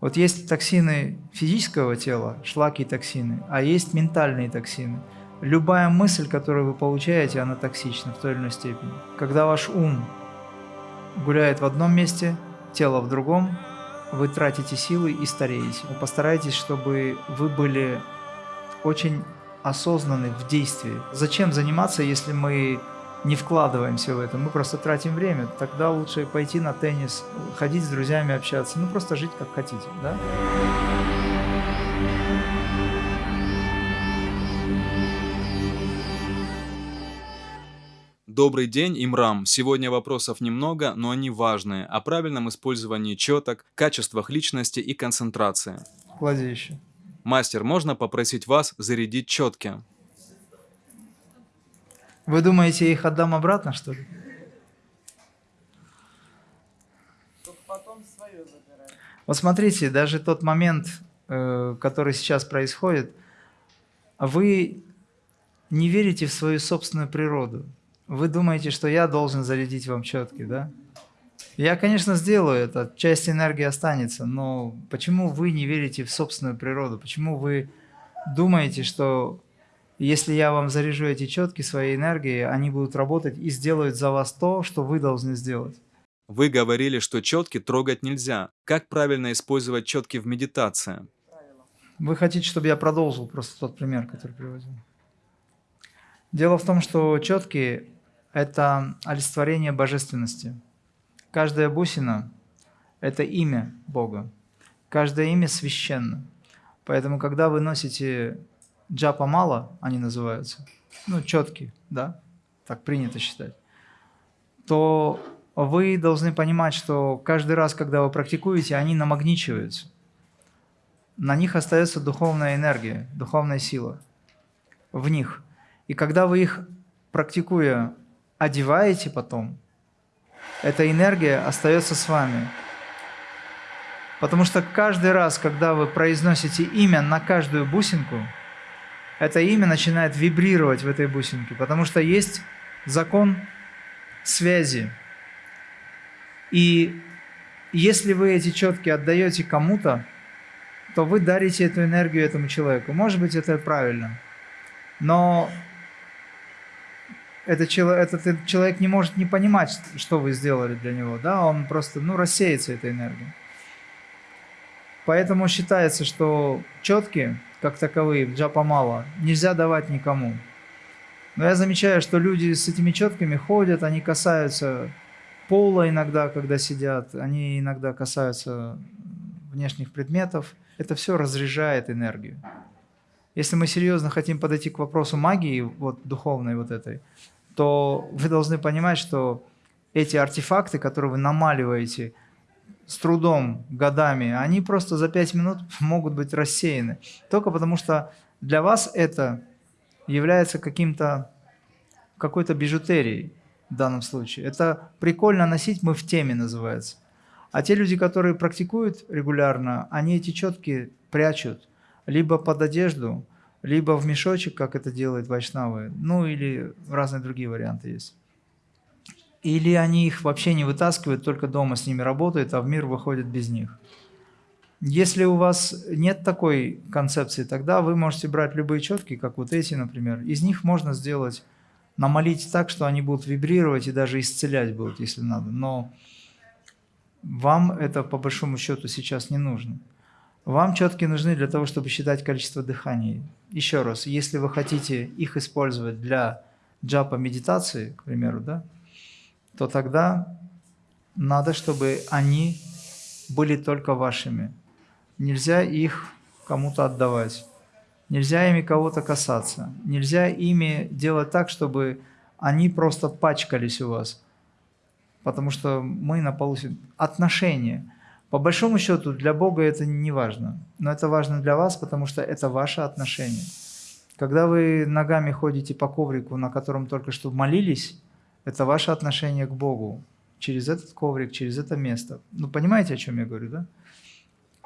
Вот есть токсины физического тела, шлаки и токсины, а есть ментальные токсины. Любая мысль, которую вы получаете, она токсична в той или иной степени. Когда ваш ум гуляет в одном месте, тело в другом, вы тратите силы и стареете. Постарайтесь, чтобы вы были очень осознаны в действии. Зачем заниматься, если мы не вкладываемся в это, мы просто тратим время. Тогда лучше пойти на теннис, ходить с друзьями, общаться, ну просто жить как хотите, да? Добрый день, Имрам. Сегодня вопросов немного, но они важные. О правильном использовании четок, качествах личности и концентрации. Клади еще. Мастер, можно попросить вас зарядить четки? Вы думаете, я их отдам обратно, что ли? Вот смотрите, даже тот момент, э, который сейчас происходит, вы не верите в свою собственную природу. Вы думаете, что я должен зарядить вам четки, да? Я, конечно, сделаю это, часть энергии останется, но почему вы не верите в собственную природу? Почему вы думаете, что если я вам заряжу эти четки своей энергией, они будут работать и сделают за вас то, что вы должны сделать? Вы говорили, что четки трогать нельзя. Как правильно использовать четки в медитации? Вы хотите, чтобы я продолжил просто тот пример, который приводил? Дело в том, что четки – это олицетворение божественности. Каждая бусина – это имя Бога. Каждое имя священно. Поэтому, когда вы носите джапа мало, они называются, ну, четкие, да, так принято считать, то вы должны понимать, что каждый раз, когда вы практикуете, они намагничиваются. На них остается духовная энергия, духовная сила в них. И когда вы их, практикуя, одеваете потом, эта энергия остается с вами. Потому что каждый раз, когда вы произносите имя на каждую бусинку, это имя начинает вибрировать в этой бусинке, потому что есть закон связи. И если вы эти четки отдаете кому-то, то вы дарите эту энергию этому человеку. Может быть, это правильно. Но этот человек, этот человек не может не понимать, что вы сделали для него. Да? Он просто ну, рассеется этой энергией. Поэтому считается, что четкие как таковые, джапа нельзя давать никому. Но я замечаю, что люди с этими четками ходят, они касаются пола иногда, когда сидят, они иногда касаются внешних предметов. Это все разряжает энергию. Если мы серьезно хотим подойти к вопросу магии, вот духовной вот этой, то вы должны понимать, что эти артефакты, которые вы намаливаете – с трудом, годами, они просто за пять минут могут быть рассеяны. Только потому что для вас это является каким-то, какой-то бижутерией в данном случае. Это прикольно носить, мы в теме называется. А те люди, которые практикуют регулярно, они эти четки прячут либо под одежду, либо в мешочек, как это делают вайшнавы, ну или разные другие варианты есть. Или они их вообще не вытаскивают, только дома с ними работают, а в мир выходят без них. Если у вас нет такой концепции, тогда вы можете брать любые четки, как вот эти, например. Из них можно сделать, намолить так, что они будут вибрировать и даже исцелять будут, если надо. Но вам это по большому счету сейчас не нужно. Вам четки нужны для того, чтобы считать количество дыханий. Еще раз, если вы хотите их использовать для джапа медитации, к примеру, да, то тогда надо, чтобы они были только вашими. Нельзя их кому-то отдавать. Нельзя ими кого-то касаться. Нельзя ими делать так, чтобы они просто пачкались у вас. Потому что мы на полу... Отношения. По большому счету, для Бога это не важно. Но это важно для вас, потому что это ваше отношение. Когда вы ногами ходите по коврику, на котором только что молились, это ваше отношение к Богу через этот коврик, через это место. Ну, понимаете, о чем я говорю, да?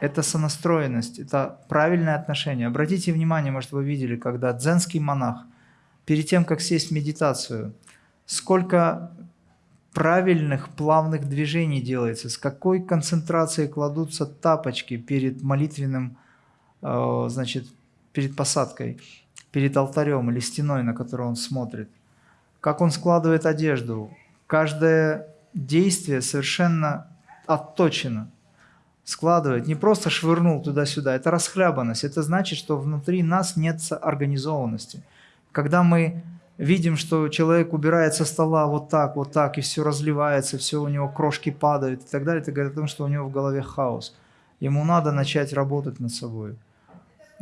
Это сонастроенность, это правильное отношение. Обратите внимание, может, вы видели, когда дзенский монах, перед тем, как сесть в медитацию, сколько правильных плавных движений делается, с какой концентрацией кладутся тапочки перед молитвенным, э, значит, перед посадкой, перед алтарем или стеной, на которую он смотрит, как он складывает одежду. Каждое действие совершенно отточено. Складывает, не просто швырнул туда-сюда, это расхлябанность. Это значит, что внутри нас нет организованности. Когда мы видим, что человек убирает со стола вот так, вот так, и все разливается, все у него крошки падают и так далее, это говорит о том, что у него в голове хаос. Ему надо начать работать над собой.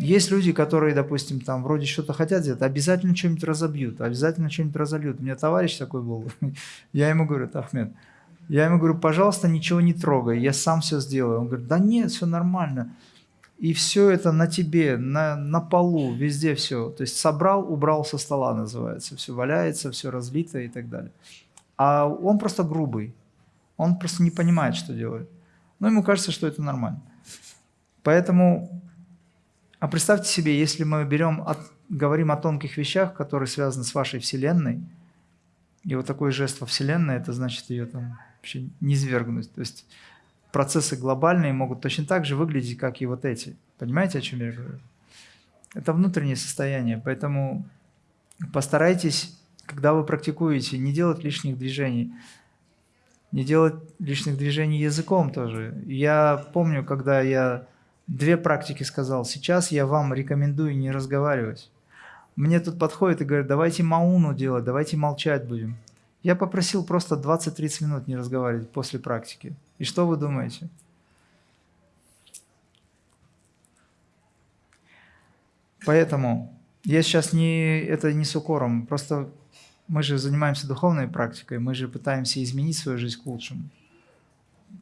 Есть люди, которые, допустим, там вроде что-то хотят сделать, обязательно что-нибудь разобьют, обязательно что-нибудь разольют. У меня товарищ такой был, я ему говорю, Ахмед, я ему говорю, пожалуйста, ничего не трогай, я сам все сделаю. Он говорит, да нет, все нормально. И все это на тебе, на, на полу, везде все. То есть собрал, убрал со стола называется. Все валяется, все разлито и так далее. А он просто грубый. Он просто не понимает, что делает. Но ему кажется, что это нормально. Поэтому, а представьте себе, если мы берем, от, говорим о тонких вещах, которые связаны с вашей Вселенной, и вот такой жест во Вселенной, это значит ее там вообще не свергнуть. То есть процессы глобальные могут точно так же выглядеть, как и вот эти. Понимаете, о чем я говорю? Это внутреннее состояние, поэтому постарайтесь, когда вы практикуете, не делать лишних движений, не делать лишних движений языком тоже. Я помню, когда я две практики сказал, сейчас я вам рекомендую не разговаривать. Мне тут подходит и говорят, давайте мауну делать, давайте молчать будем. Я попросил просто 20-30 минут не разговаривать после практики. И что вы думаете? Поэтому я сейчас не, это не с укором, просто мы же занимаемся духовной практикой, мы же пытаемся изменить свою жизнь к лучшему.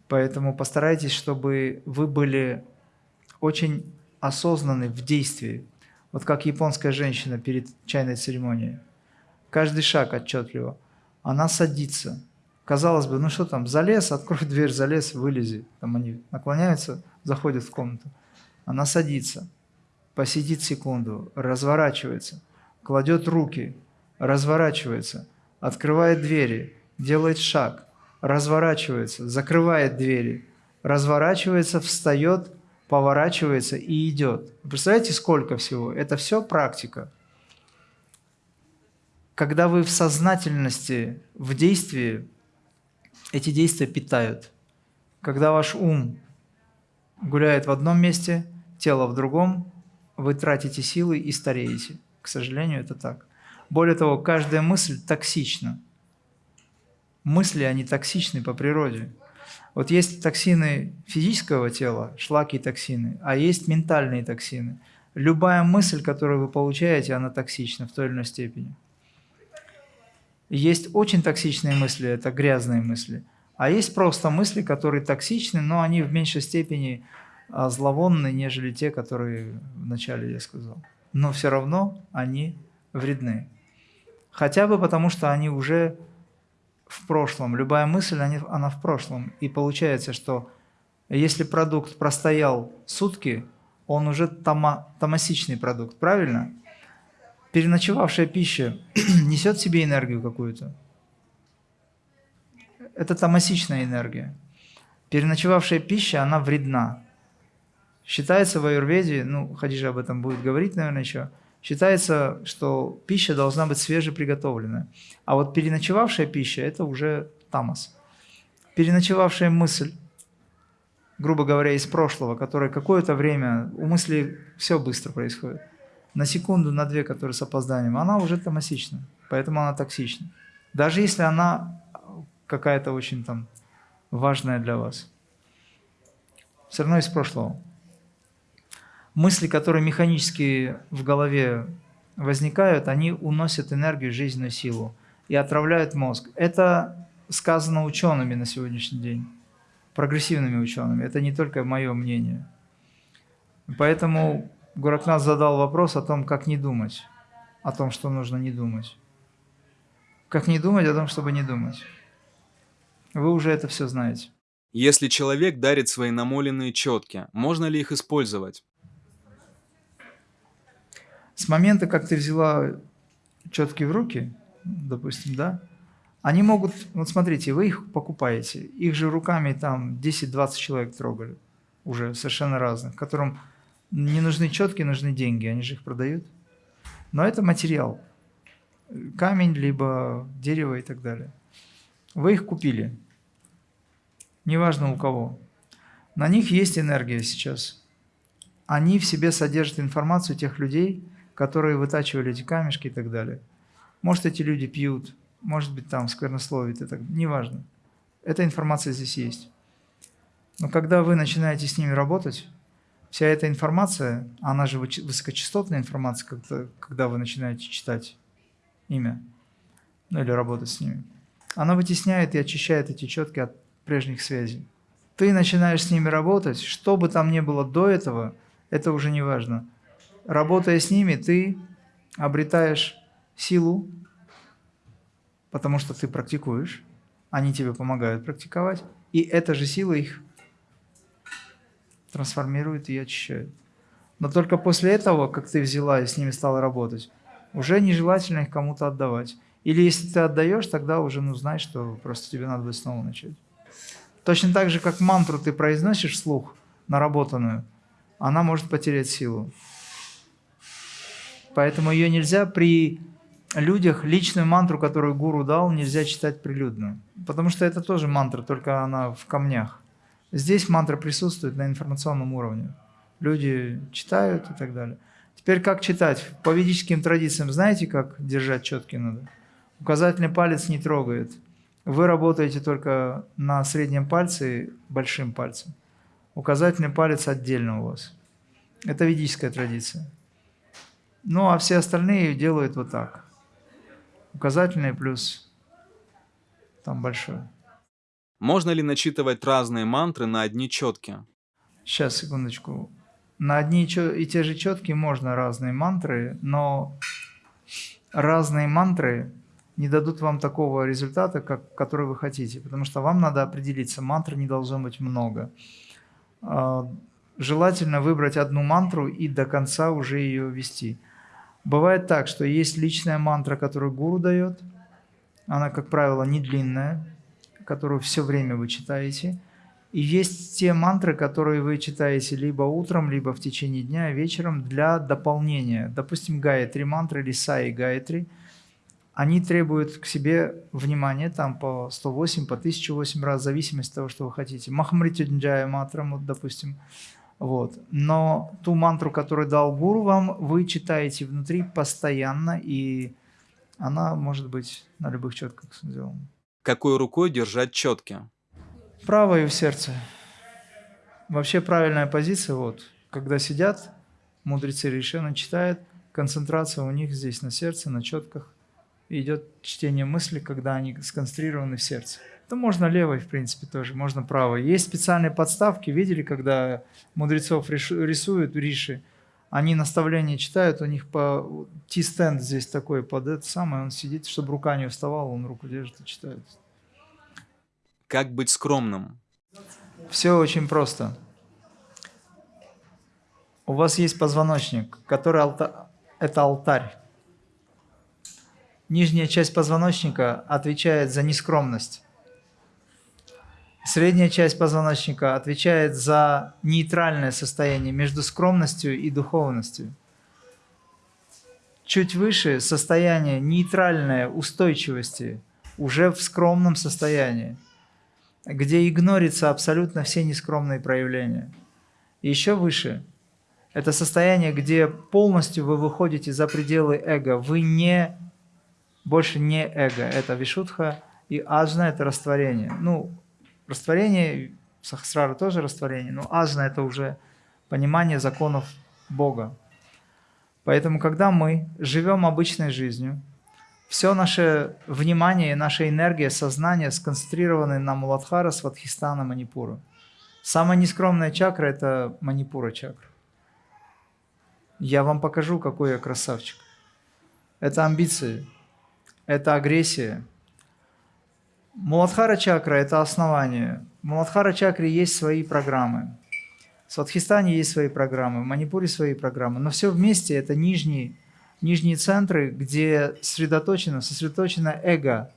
Поэтому постарайтесь, чтобы вы были очень осознаны в действии, вот как японская женщина перед чайной церемонией. Каждый шаг отчетливо. Она садится, Казалось бы, ну что там, залез, открой дверь, залез, вылези. Там они наклоняются, заходят в комнату. Она садится, посидит секунду, разворачивается, кладет руки, разворачивается, открывает двери, делает шаг, разворачивается, закрывает двери, разворачивается, встает, поворачивается и идет. представляете, сколько всего? Это все практика. Когда вы в сознательности, в действии, эти действия питают. Когда ваш ум гуляет в одном месте, тело в другом, вы тратите силы и стареете. К сожалению, это так. Более того, каждая мысль токсична. Мысли, они токсичны по природе. Вот есть токсины физического тела, шлаки и токсины, а есть ментальные токсины. Любая мысль, которую вы получаете, она токсична в той или иной степени. Есть очень токсичные мысли, это грязные мысли. А есть просто мысли, которые токсичны, но они в меньшей степени а, зловонны, нежели те, которые вначале я сказал. Но все равно они вредны. Хотя бы потому, что они уже в прошлом. Любая мысль, она в прошлом. И получается, что если продукт простоял сутки, он уже тома, томасичный продукт, правильно? переночевавшая пища несет в себе энергию какую-то. Это тамасичная энергия. Переночевавшая пища, она вредна. Считается в аюрведе, ну, Хадижа об этом будет говорить, наверное, еще, считается, что пища должна быть свежеприготовленная. А вот переночевавшая пища – это уже тамас. Переночевавшая мысль, грубо говоря, из прошлого, которая какое-то время, у мысли все быстро происходит – на секунду, на две, которые с опозданием, она уже томасична, поэтому она токсична. Даже если она какая-то очень там важная для вас. Все равно из прошлого. Мысли, которые механически в голове возникают, они уносят энергию, жизненную силу и отравляют мозг. Это сказано учеными на сегодняшний день, прогрессивными учеными. Это не только мое мнение. Поэтому Гуракнат задал вопрос о том, как не думать, о том, что нужно не думать. Как не думать о том, чтобы не думать. Вы уже это все знаете. Если человек дарит свои намоленные четки, можно ли их использовать? С момента, как ты взяла четки в руки, допустим, да, Они могут, вот смотрите, вы их покупаете, их же руками там 10-20 человек трогали, уже совершенно разных, которым не нужны четкие, нужны деньги, они же их продают. Но это материал, камень, либо дерево и так далее. Вы их купили, неважно у кого. На них есть энергия сейчас. Они в себе содержат информацию тех людей, которые вытачивали эти камешки и так далее. Может, эти люди пьют, может быть, там сквернословит, это неважно. Эта информация здесь есть. Но когда вы начинаете с ними работать, вся эта информация, она же высокочастотная информация, когда, когда вы начинаете читать имя, ну или работать с ними, она вытесняет и очищает эти четки от прежних связей. Ты начинаешь с ними работать, что бы там ни было до этого, это уже не важно. Работая с ними, ты обретаешь силу, потому что ты практикуешь, они тебе помогают практиковать, и эта же сила их трансформирует и очищает. Но только после этого, как ты взяла и с ними стала работать, уже нежелательно их кому-то отдавать. Или если ты отдаешь, тогда уже ну, знай, что просто тебе надо будет снова начать. Точно так же, как мантру ты произносишь вслух, наработанную, она может потерять силу. Поэтому ее нельзя при людях личную мантру, которую гуру дал, нельзя читать прилюдно. Потому что это тоже мантра, только она в камнях. Здесь мантра присутствует на информационном уровне. Люди читают и так далее. Теперь как читать? По ведическим традициям знаете, как держать четки надо? Указательный палец не трогает. Вы работаете только на среднем пальце большим пальцем. Указательный палец отдельно у вас. Это ведическая традиция. Ну, а все остальные делают вот так указательный плюс там большой. Можно ли начитывать разные мантры на одни четки? Сейчас, секундочку. На одни и те же четки можно разные мантры, но разные мантры не дадут вам такого результата, как, который вы хотите, потому что вам надо определиться, мантр не должно быть много. А, желательно выбрать одну мантру и до конца уже ее вести. Бывает так, что есть личная мантра, которую гуру дает. Она, как правило, не длинная, которую все время вы читаете. И есть те мантры, которые вы читаете либо утром, либо в течение дня, вечером для дополнения. Допустим, Гаятри мантры или Саи Гаятри. Они требуют к себе внимания там по 108, по 1008 раз, в зависимости от того, что вы хотите. Махамритюнджая мантра, вот, допустим, вот. Но ту мантру, которую дал гуру вам, вы читаете внутри постоянно, и она может быть на любых четках сделана. Какой рукой держать четки? Правой в сердце. Вообще правильная позиция, вот, когда сидят, мудрецы решенно читают, концентрация у них здесь на сердце, на четках. идет чтение мысли, когда они сконцентрированы в сердце. То можно левой, в принципе, тоже, можно правой. Есть специальные подставки, видели, когда мудрецов рисуют, риши, они наставления читают, у них по T-стенд здесь такой под это самое, он сидит, чтобы рука не вставала, он руку держит и читает. Как быть скромным? Все очень просто. У вас есть позвоночник, который алта... это алтарь. Нижняя часть позвоночника отвечает за нескромность. Средняя часть позвоночника отвечает за нейтральное состояние между скромностью и духовностью. Чуть выше состояние нейтральной устойчивости, уже в скромном состоянии, где игнорится абсолютно все нескромные проявления. Еще выше – это состояние, где полностью вы выходите за пределы эго. Вы не, больше не эго. Это вишутха и аджна – это растворение. Ну, Растворение, сахасрара тоже растворение, но ажна – это уже понимание законов Бога. Поэтому, когда мы живем обычной жизнью, все наше внимание, наша энергия, сознание сконцентрированы на Муладхара, Сватхистана, Манипура. Самая нескромная чакра – это Манипура чакра. Я вам покажу, какой я красавчик. Это амбиции, это агрессия, Муладхара чакра – это основание. В Муладхара чакре есть свои программы. В Сватхистане есть свои программы, в Манипуре свои программы. Но все вместе – это нижние, нижние центры, где сосредоточено, сосредоточено эго.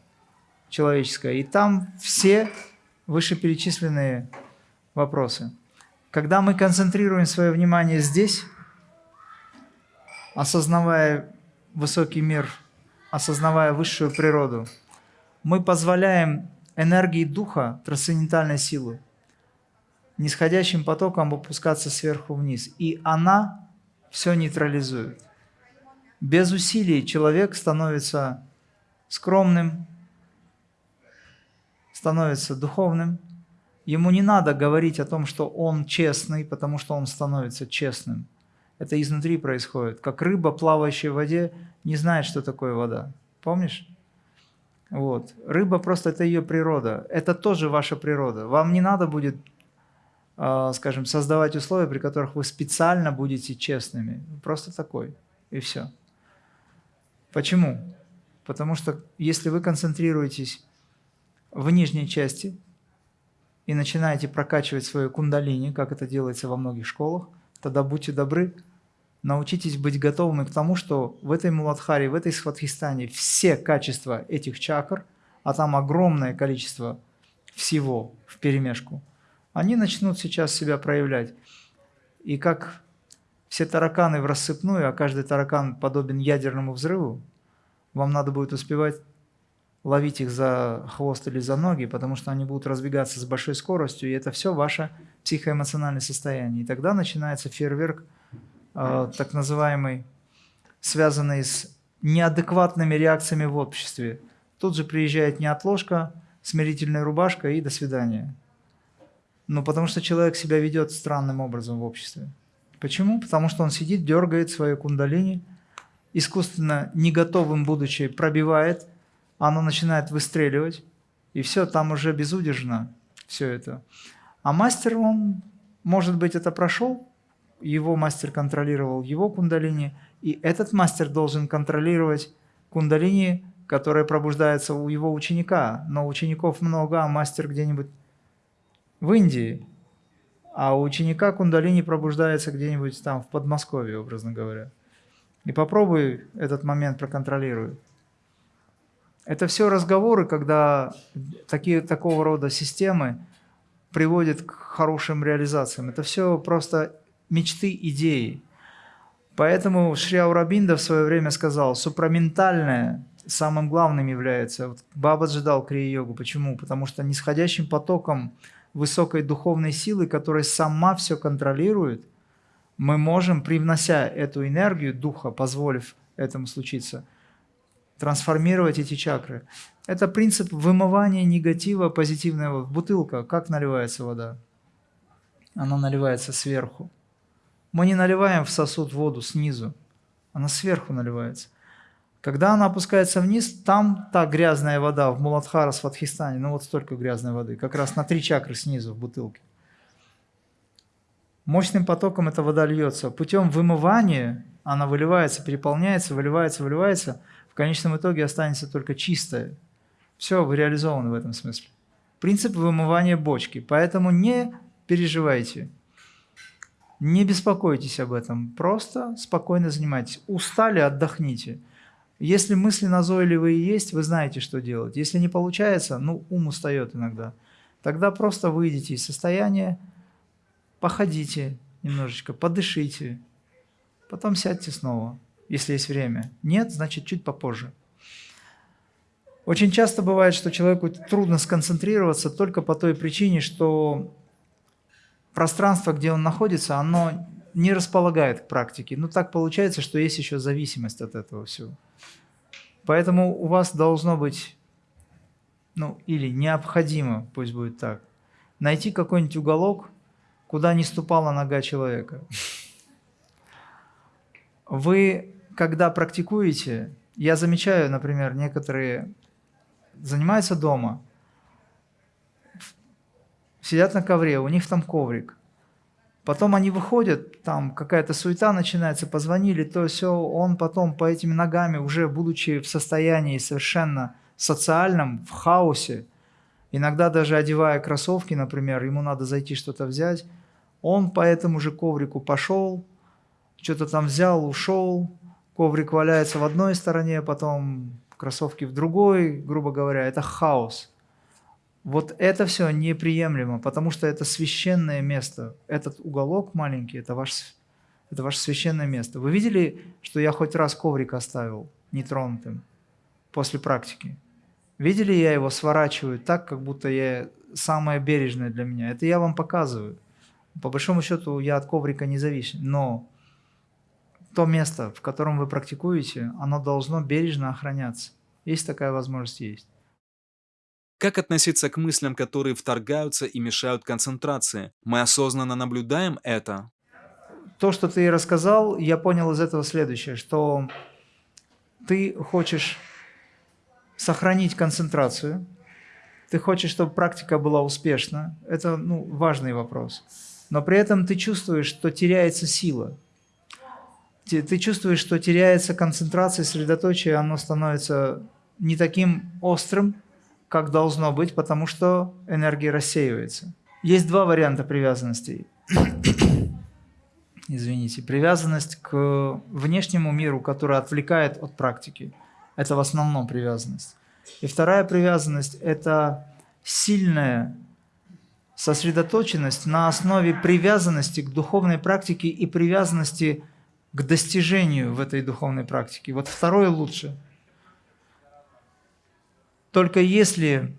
человеческое. И там все вышеперечисленные вопросы. Когда мы концентрируем свое внимание здесь, осознавая высокий мир, осознавая высшую природу, мы позволяем энергии духа, трансцендентальной силы, нисходящим потоком опускаться сверху вниз. И она все нейтрализует. Без усилий человек становится скромным, становится духовным. Ему не надо говорить о том, что он честный, потому что он становится честным. Это изнутри происходит. Как рыба, плавающая в воде, не знает, что такое вода. Помнишь? Вот. Рыба просто это ее природа. Это тоже ваша природа. Вам не надо будет, а, скажем, создавать условия, при которых вы специально будете честными. Просто такой. И все. Почему? Потому что если вы концентрируетесь в нижней части и начинаете прокачивать свою кундалини, как это делается во многих школах, тогда будьте добры, научитесь быть готовыми к тому, что в этой Муладхаре, в этой Сватхистане все качества этих чакр, а там огромное количество всего в перемешку, они начнут сейчас себя проявлять. И как все тараканы в рассыпную, а каждый таракан подобен ядерному взрыву, вам надо будет успевать ловить их за хвост или за ноги, потому что они будут разбегаться с большой скоростью, и это все ваше психоэмоциональное состояние. И тогда начинается фейерверк, так называемый, связанный с неадекватными реакциями в обществе. Тут же приезжает неотложка, смирительная рубашка и до свидания. Ну, потому что человек себя ведет странным образом в обществе. Почему? Потому что он сидит, дергает свою кундалини, искусственно не готовым будучи пробивает оно начинает выстреливать, и все, там уже безудержно все это. А мастер, он, может быть, это прошел, его мастер контролировал его кундалини, и этот мастер должен контролировать кундалини, которая пробуждается у его ученика. Но учеников много, а мастер где-нибудь в Индии, а у ученика кундалини пробуждается где-нибудь там в Подмосковье, образно говоря. И попробуй этот момент проконтролировать. Это все разговоры, когда такие, такого рода системы приводят к хорошим реализациям. Это все просто мечты, идеи. Поэтому Шри Аурабинда в свое время сказал, супраментальное самым главным является. Вот Бабаджи дал крия-йогу. Почему? Потому что нисходящим потоком высокой духовной силы, которая сама все контролирует, мы можем, привнося эту энергию духа, позволив этому случиться – трансформировать эти чакры. Это принцип вымывания негатива позитивного. Бутылка, как наливается вода? Она наливается сверху. Мы не наливаем в сосуд воду снизу, она сверху наливается. Когда она опускается вниз, там та грязная вода в Муладхара, Сватхистане, ну вот столько грязной воды, как раз на три чакры снизу в бутылке. Мощным потоком эта вода льется. Путем вымывания она выливается, переполняется, выливается, выливается – в конечном итоге останется только чистое. Все, вы реализованы в этом смысле. Принцип вымывания бочки. Поэтому не переживайте, не беспокойтесь об этом, просто спокойно занимайтесь. Устали, отдохните. Если мысли назойливые есть, вы знаете, что делать. Если не получается, ну, ум устает иногда, тогда просто выйдите из состояния, походите немножечко, подышите, потом сядьте снова если есть время. Нет, значит, чуть попозже. Очень часто бывает, что человеку трудно сконцентрироваться только по той причине, что пространство, где он находится, оно не располагает к практике. Ну, так получается, что есть еще зависимость от этого всего. Поэтому у вас должно быть, ну, или необходимо, пусть будет так, найти какой-нибудь уголок, куда не ступала нога человека. Вы когда практикуете, я замечаю, например, некоторые занимаются дома, сидят на ковре, у них там коврик. Потом они выходят, там какая-то суета начинается, позвонили, то все, он потом по этими ногами, уже будучи в состоянии совершенно социальном, в хаосе, иногда даже одевая кроссовки, например, ему надо зайти что-то взять, он по этому же коврику пошел, что-то там взял, ушел, коврик валяется в одной стороне, потом кроссовки в другой, грубо говоря, это хаос. Вот это все неприемлемо, потому что это священное место. Этот уголок маленький, это, ваш, это ваше священное место. Вы видели, что я хоть раз коврик оставил нетронутым после практики? Видели, я его сворачиваю так, как будто я самое бережное для меня. Это я вам показываю. По большому счету я от коврика не зависим, но то место, в котором вы практикуете, оно должно бережно охраняться. Есть такая возможность, есть. Как относиться к мыслям, которые вторгаются и мешают концентрации? Мы осознанно наблюдаем это? То, что ты рассказал, я понял из этого следующее, что ты хочешь сохранить концентрацию, ты хочешь, чтобы практика была успешна. Это ну, важный вопрос. Но при этом ты чувствуешь, что теряется сила. Ты чувствуешь, что теряется концентрация, сосредоточие, оно становится не таким острым, как должно быть, потому что энергия рассеивается. Есть два варианта привязанностей. Извините. Привязанность к внешнему миру, которая отвлекает от практики. Это в основном привязанность. И вторая привязанность – это сильная сосредоточенность на основе привязанности к духовной практике и привязанности к достижению в этой духовной практике. Вот второе лучше. Только если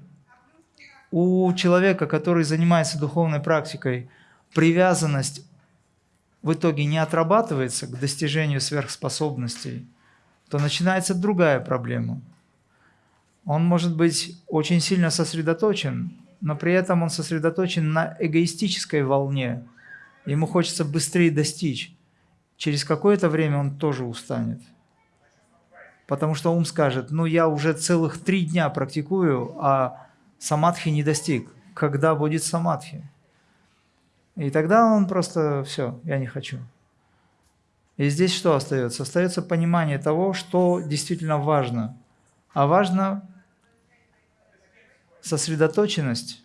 у человека, который занимается духовной практикой, привязанность в итоге не отрабатывается к достижению сверхспособностей, то начинается другая проблема – он может быть очень сильно сосредоточен, но при этом он сосредоточен на эгоистической волне. Ему хочется быстрее достичь. Через какое-то время он тоже устанет. Потому что ум скажет, ну я уже целых три дня практикую, а самадхи не достиг. Когда будет самадхи? И тогда он просто, все, я не хочу. И здесь что остается? Остается понимание того, что действительно важно. А важно сосредоточенность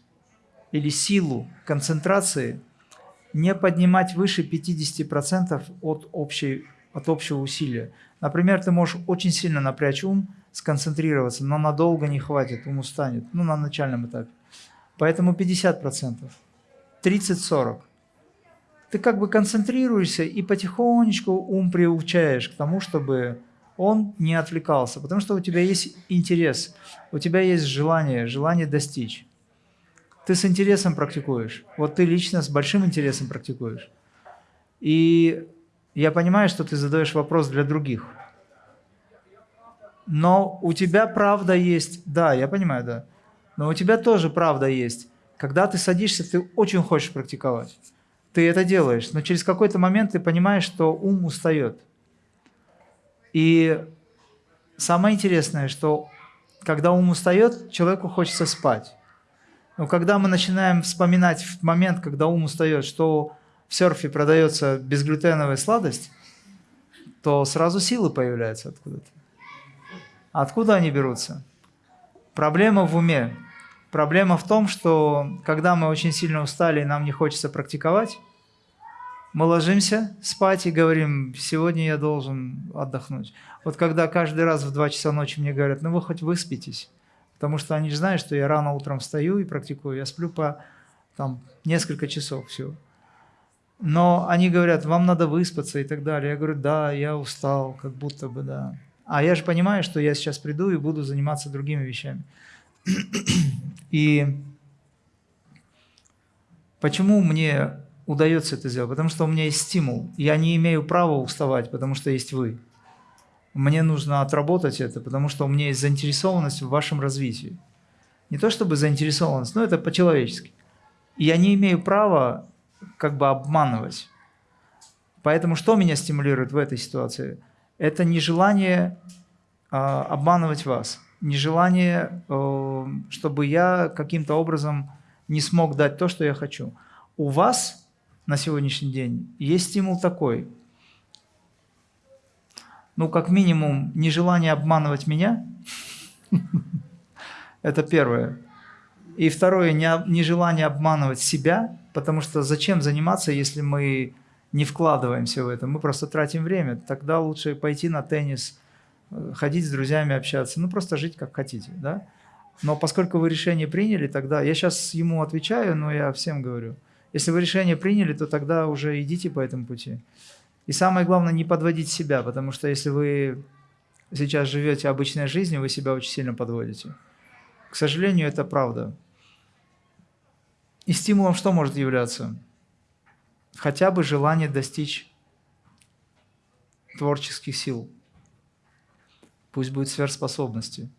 или силу концентрации не поднимать выше 50% от, общей, от общего усилия. Например, ты можешь очень сильно напрячь ум, сконцентрироваться, но надолго не хватит, ум устанет, ну, на начальном этапе. Поэтому 50%, 30-40. Ты как бы концентрируешься и потихонечку ум приучаешь к тому, чтобы он не отвлекался, потому что у тебя есть интерес, у тебя есть желание, желание достичь. Ты с интересом практикуешь. Вот ты лично с большим интересом практикуешь. И я понимаю, что ты задаешь вопрос для других. Но у тебя правда есть, да, я понимаю, да. Но у тебя тоже правда есть. Когда ты садишься, ты очень хочешь практиковать. Ты это делаешь, но через какой-то момент ты понимаешь, что ум устает. И самое интересное, что когда ум устает, человеку хочется спать. Но когда мы начинаем вспоминать в момент, когда ум устает, что в серфе продается безглютеновая сладость, то сразу силы появляются откуда-то. Откуда они берутся? Проблема в уме. Проблема в том, что когда мы очень сильно устали и нам не хочется практиковать, мы ложимся спать и говорим, сегодня я должен отдохнуть. Вот когда каждый раз в 2 часа ночи мне говорят, ну вы хоть выспитесь, потому что они знают, что я рано утром встаю и практикую, я сплю по там, несколько часов всего. Но они говорят, вам надо выспаться и так далее. Я говорю, да, я устал, как будто бы, да. А я же понимаю, что я сейчас приду и буду заниматься другими вещами. И почему мне удается это сделать? Потому что у меня есть стимул. Я не имею права уставать, потому что есть вы. Мне нужно отработать это, потому что у меня есть заинтересованность в вашем развитии. Не то чтобы заинтересованность, но это по-человечески. Я не имею права как бы обманывать. Поэтому что меня стимулирует в этой ситуации? Это нежелание э, обманывать вас, нежелание, э, чтобы я каким-то образом не смог дать то, что я хочу. У вас на сегодняшний день, есть стимул такой. Ну, как минимум, нежелание обманывать меня. Это первое. И второе, нежелание обманывать себя, потому что зачем заниматься, если мы не вкладываемся в это, мы просто тратим время. Тогда лучше пойти на теннис, э, ходить с друзьями, общаться, ну просто жить как хотите, да? Но поскольку вы решение приняли, тогда я сейчас ему отвечаю, но я всем говорю, если вы решение приняли, то тогда уже идите по этому пути. И самое главное, не подводить себя, потому что если вы сейчас живете обычной жизнью, вы себя очень сильно подводите. К сожалению, это правда. И стимулом что может являться? Хотя бы желание достичь творческих сил. Пусть будет сверхспособности.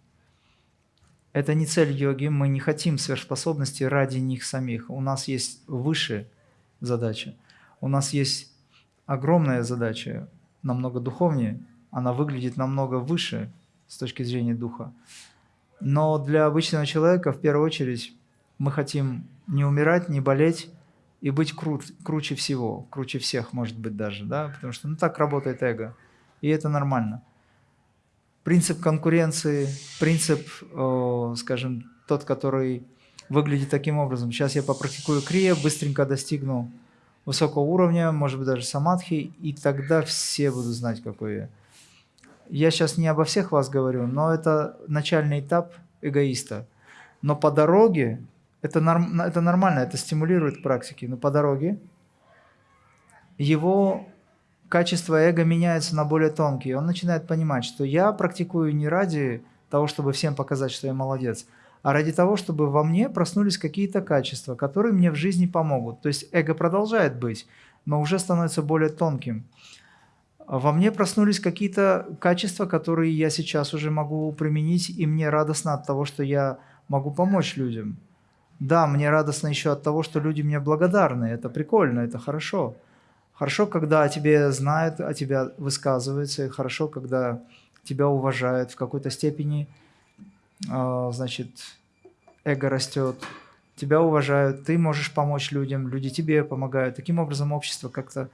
Это не цель йоги, мы не хотим сверхспособности ради них самих. У нас есть выше задача. У нас есть огромная задача, намного духовнее, она выглядит намного выше с точки зрения духа. Но для обычного человека в первую очередь мы хотим не умирать, не болеть и быть крут, круче всего, круче всех, может быть, даже, да, потому что ну, так работает эго, и это нормально. Принцип конкуренции, принцип, э, скажем, тот, который выглядит таким образом. Сейчас я попрактикую крия, быстренько достигну высокого уровня, может быть, даже самадхи, и тогда все будут знать, какой я. Я сейчас не обо всех вас говорю, но это начальный этап эгоиста. Но по дороге, это, норм, это нормально, это стимулирует практики, но по дороге его качество эго меняется на более тонкие. Он начинает понимать, что я практикую не ради того, чтобы всем показать, что я молодец, а ради того, чтобы во мне проснулись какие-то качества, которые мне в жизни помогут. То есть эго продолжает быть, но уже становится более тонким. Во мне проснулись какие-то качества, которые я сейчас уже могу применить, и мне радостно от того, что я могу помочь людям. Да, мне радостно еще от того, что люди мне благодарны. Это прикольно, это хорошо. Хорошо, когда о тебе знают, о тебя высказываются, и хорошо, когда тебя уважают в какой-то степени – а, значит, эго растет, тебя уважают, ты можешь помочь людям, люди тебе помогают. Таким образом, общество как-то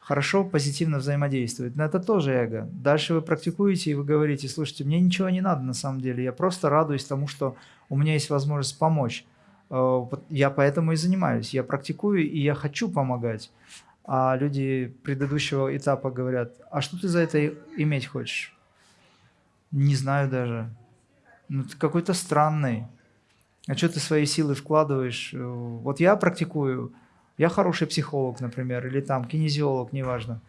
хорошо, позитивно взаимодействует. Но это тоже эго. Дальше вы практикуете, и вы говорите, слушайте, мне ничего не надо на самом деле, я просто радуюсь тому, что у меня есть возможность помочь. А, я поэтому и занимаюсь, я практикую, и я хочу помогать. А люди предыдущего этапа говорят, а что ты за это иметь хочешь? Не знаю даже. Ну, ты какой-то странный. А что ты свои силы вкладываешь? Вот я практикую, я хороший психолог, например, или там кинезиолог, неважно.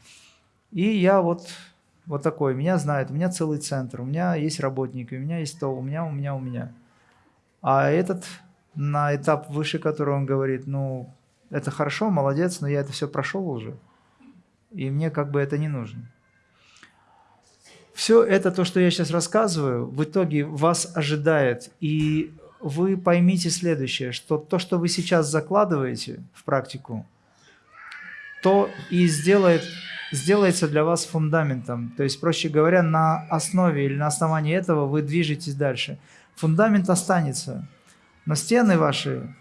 И я вот, вот такой, меня знают, у меня целый центр, у меня есть работники, у меня есть то, у меня, у меня, у меня. А этот на этап выше, который он говорит, ну, это хорошо, молодец, но я это все прошел уже, и мне как бы это не нужно. Все это, то, что я сейчас рассказываю, в итоге вас ожидает. И вы поймите следующее, что то, что вы сейчас закладываете в практику, то и сделает, сделается для вас фундаментом. То есть, проще говоря, на основе или на основании этого вы движетесь дальше. Фундамент останется, но стены ваши,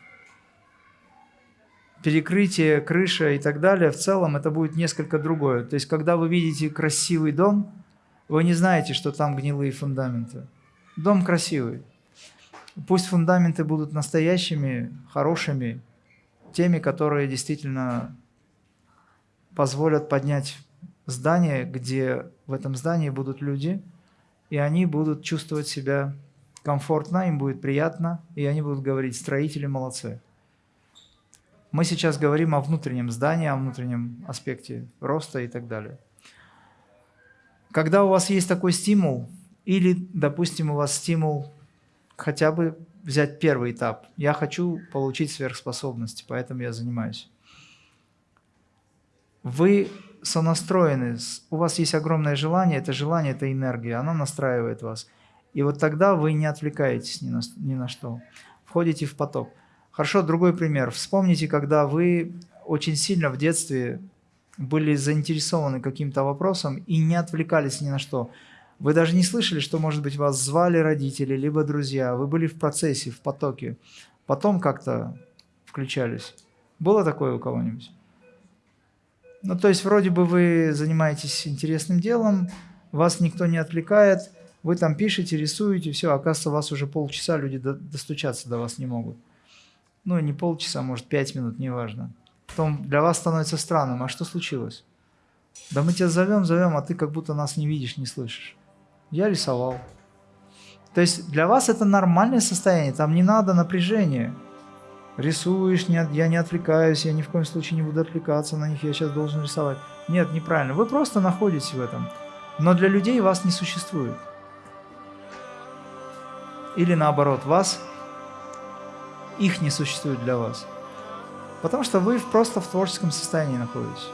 перекрытие, крыша и так далее, в целом это будет несколько другое. То есть, когда вы видите красивый дом – вы не знаете, что там гнилые фундаменты. Дом красивый. Пусть фундаменты будут настоящими, хорошими, теми, которые действительно позволят поднять здание, где в этом здании будут люди, и они будут чувствовать себя комфортно, им будет приятно, и они будут говорить, строители молодцы. Мы сейчас говорим о внутреннем здании, о внутреннем аспекте роста и так далее. Когда у вас есть такой стимул, или, допустим, у вас стимул хотя бы взять первый этап. Я хочу получить сверхспособности, поэтому я занимаюсь. Вы сонастроены, у вас есть огромное желание, это желание, это энергия, она настраивает вас. И вот тогда вы не отвлекаетесь ни на, ни на что, входите в поток. Хорошо, другой пример. Вспомните, когда вы очень сильно в детстве были заинтересованы каким-то вопросом и не отвлекались ни на что. Вы даже не слышали, что, может быть, вас звали родители, либо друзья. Вы были в процессе, в потоке. Потом как-то включались. Было такое у кого-нибудь? Ну, то есть, вроде бы вы занимаетесь интересным делом, вас никто не отвлекает, вы там пишете, рисуете, все, оказывается, у вас уже полчаса люди достучаться до вас не могут. Ну, не полчаса, может, пять минут, неважно потом для вас становится странным. А что случилось? Да мы тебя зовем, зовем, а ты как будто нас не видишь, не слышишь. я рисовал. То есть для вас это нормальное состояние, там не надо напряжения. Рисуешь, не, я не отвлекаюсь, я ни в коем случае не буду отвлекаться на них, я сейчас должен рисовать. Нет, неправильно. Вы просто находитесь в этом. Но для людей вас не существует. Или наоборот, вас, их не существует для вас. Потому что вы просто в творческом состоянии находитесь.